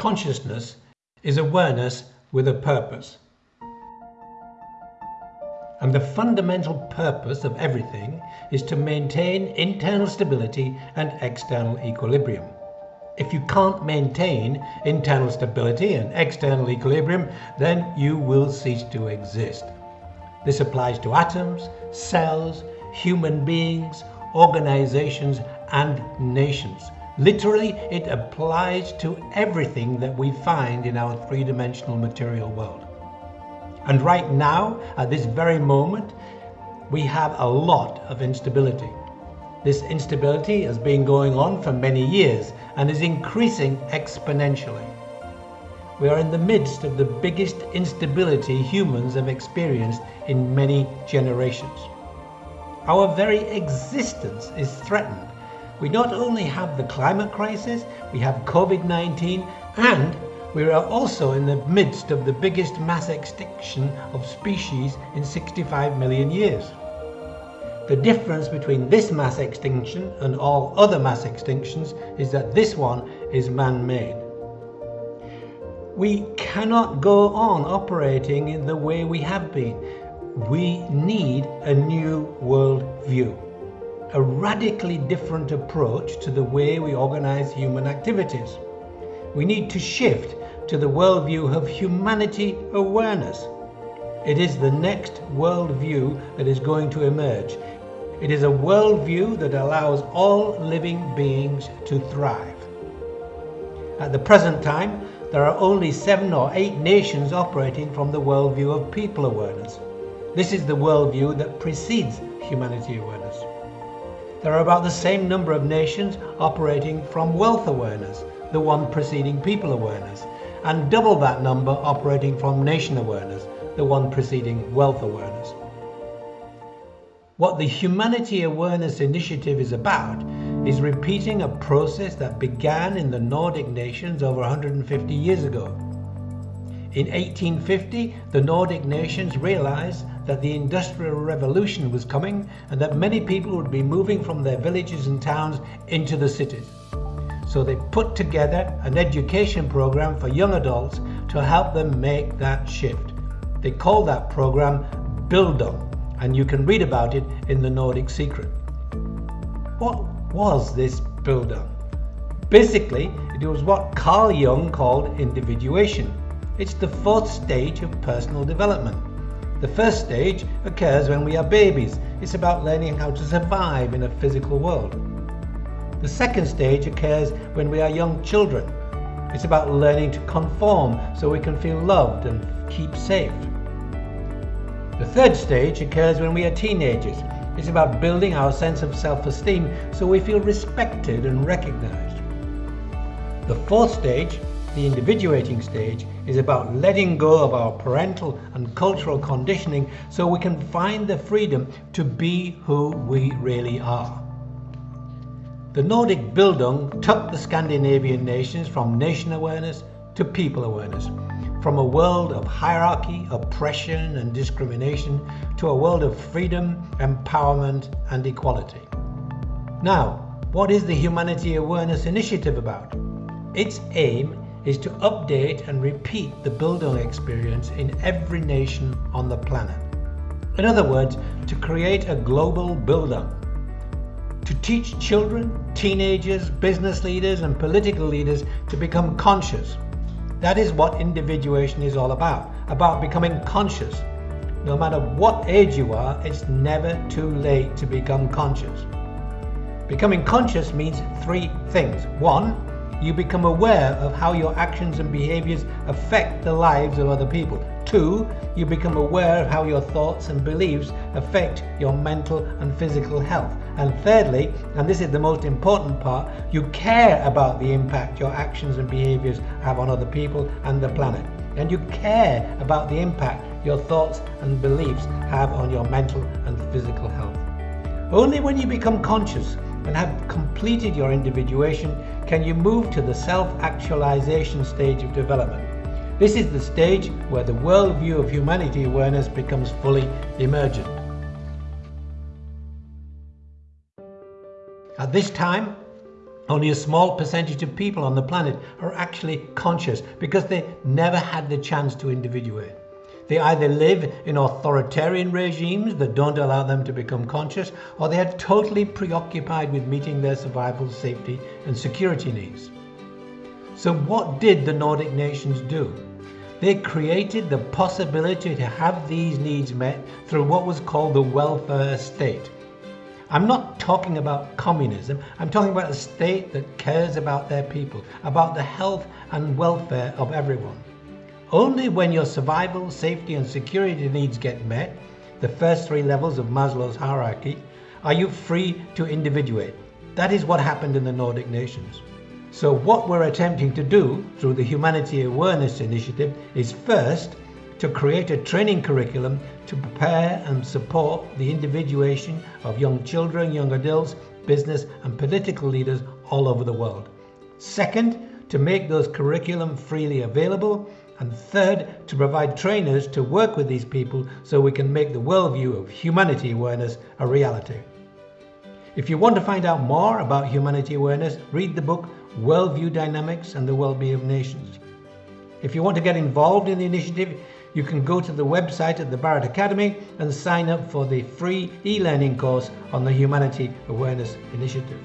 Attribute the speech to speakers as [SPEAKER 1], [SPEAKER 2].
[SPEAKER 1] Consciousness is awareness with a purpose. And the fundamental purpose of everything is to maintain internal stability and external equilibrium. If you can't maintain internal stability and external equilibrium, then you will cease to exist. This applies to atoms, cells, human beings, organizations, and nations. Literally, it applies to everything that we find in our three-dimensional material world. And right now, at this very moment, we have a lot of instability. This instability has been going on for many years and is increasing exponentially. We are in the midst of the biggest instability humans have experienced in many generations. Our very existence is threatened we not only have the climate crisis, we have COVID-19 and we are also in the midst of the biggest mass extinction of species in 65 million years. The difference between this mass extinction and all other mass extinctions is that this one is man-made. We cannot go on operating in the way we have been. We need a new world view a radically different approach to the way we organize human activities. We need to shift to the worldview of humanity awareness. It is the next worldview that is going to emerge. It is a worldview that allows all living beings to thrive. At the present time, there are only seven or eight nations operating from the worldview of people awareness. This is the worldview that precedes humanity awareness. There are about the same number of nations operating from wealth awareness, the one preceding people awareness, and double that number operating from nation awareness, the one preceding wealth awareness. What the Humanity Awareness Initiative is about is repeating a process that began in the Nordic nations over 150 years ago. In 1850, the Nordic nations realized that the Industrial Revolution was coming and that many people would be moving from their villages and towns into the cities. So they put together an education program for young adults to help them make that shift. They call that program Bildung, and you can read about it in the Nordic Secret. What was this Bildung? Basically, it was what Carl Jung called individuation. It's the fourth stage of personal development. The first stage occurs when we are babies. It's about learning how to survive in a physical world. The second stage occurs when we are young children. It's about learning to conform so we can feel loved and keep safe. The third stage occurs when we are teenagers. It's about building our sense of self-esteem so we feel respected and recognized. The fourth stage the individuating stage is about letting go of our parental and cultural conditioning so we can find the freedom to be who we really are. The Nordic Bildung took the Scandinavian nations from nation awareness to people awareness, from a world of hierarchy, oppression and discrimination to a world of freedom, empowerment and equality. Now, what is the Humanity Awareness Initiative about? Its aim is to update and repeat the Bildung experience in every nation on the planet. In other words, to create a global Bildung. To teach children, teenagers, business leaders and political leaders to become conscious. That is what individuation is all about, about becoming conscious. No matter what age you are, it's never too late to become conscious. Becoming conscious means three things. One, you become aware of how your actions and behaviors affect the lives of other people. Two, you become aware of how your thoughts and beliefs affect your mental and physical health. And thirdly, and this is the most important part, you care about the impact your actions and behaviors have on other people and the planet. And you care about the impact your thoughts and beliefs have on your mental and physical health. Only when you become conscious and have completed your individuation can you move to the self-actualization stage of development. This is the stage where the worldview of humanity awareness becomes fully emergent. At this time, Only a small percentage of people on the planet are actually conscious because they never had the chance to individuate. They either live in authoritarian regimes that don't allow them to become conscious, or they are totally preoccupied with meeting their survival, safety, and security needs. So, what did the Nordic nations do? They created the possibility to have these needs met through what was called the welfare state. I'm not talking about communism, I'm talking about a state that cares about their people, about the health and welfare of everyone. Only when your survival, safety, and security needs get met, the first three levels of Maslow's hierarchy, are you free to individuate. That is what happened in the Nordic nations. So, what we're attempting to do through the Humanity Awareness Initiative is first to create a training curriculum to prepare and support the individuation of young children, young adults, business, and political leaders all over the world. Second, to make those curriculum freely available and third, to provide trainers to work with these people so we can make the worldview of humanity awareness a reality. If you want to find out more about humanity awareness, read the book Worldview Dynamics and the Well-Being of Nations. If you want to get involved in the initiative, you can go to the website at the Barrett Academy and sign up for the free e-learning course on the Humanity Awareness Initiative.